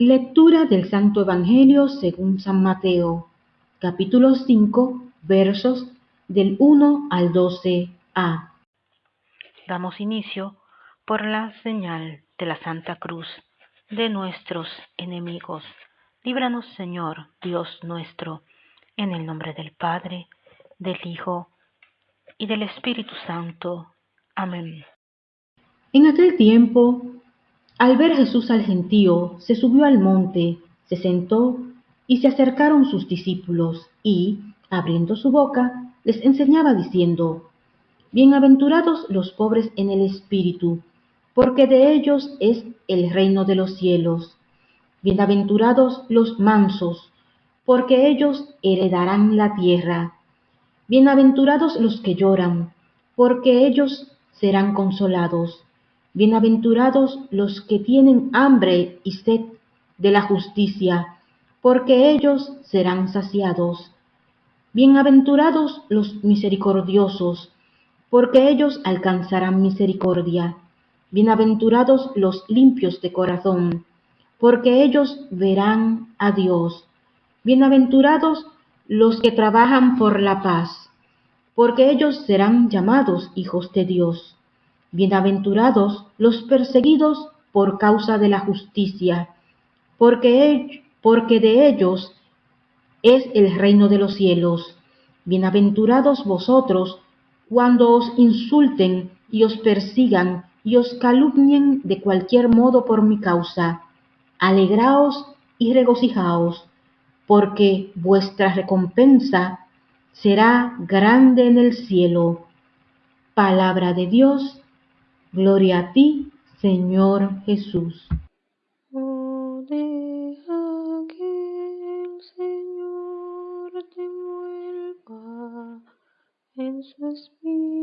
Lectura del Santo Evangelio según San Mateo, capítulo 5, versos del 1 al 12a. Damos inicio por la señal de la Santa Cruz de nuestros enemigos. Líbranos, Señor, Dios nuestro, en el nombre del Padre, del Hijo y del Espíritu Santo. Amén. En aquel tiempo, al ver Jesús al gentío, se subió al monte, se sentó y se acercaron sus discípulos y, abriendo su boca, les enseñaba diciendo, Bienaventurados los pobres en el espíritu, porque de ellos es el reino de los cielos. Bienaventurados los mansos, porque ellos heredarán la tierra. Bienaventurados los que lloran, porque ellos serán consolados. Bienaventurados los que tienen hambre y sed de la justicia, porque ellos serán saciados. Bienaventurados los misericordiosos, porque ellos alcanzarán misericordia. Bienaventurados los limpios de corazón, porque ellos verán a Dios. Bienaventurados los que trabajan por la paz, porque ellos serán llamados hijos de Dios. Bienaventurados los perseguidos por causa de la justicia, porque, porque de ellos es el reino de los cielos. Bienaventurados vosotros cuando os insulten y os persigan y os calumnien de cualquier modo por mi causa. Alegraos y regocijaos, porque vuestra recompensa será grande en el cielo. Palabra de Dios, gloria a ti, Señor Jesús. Oh, deja que el Señor te vuelva en su espíritu.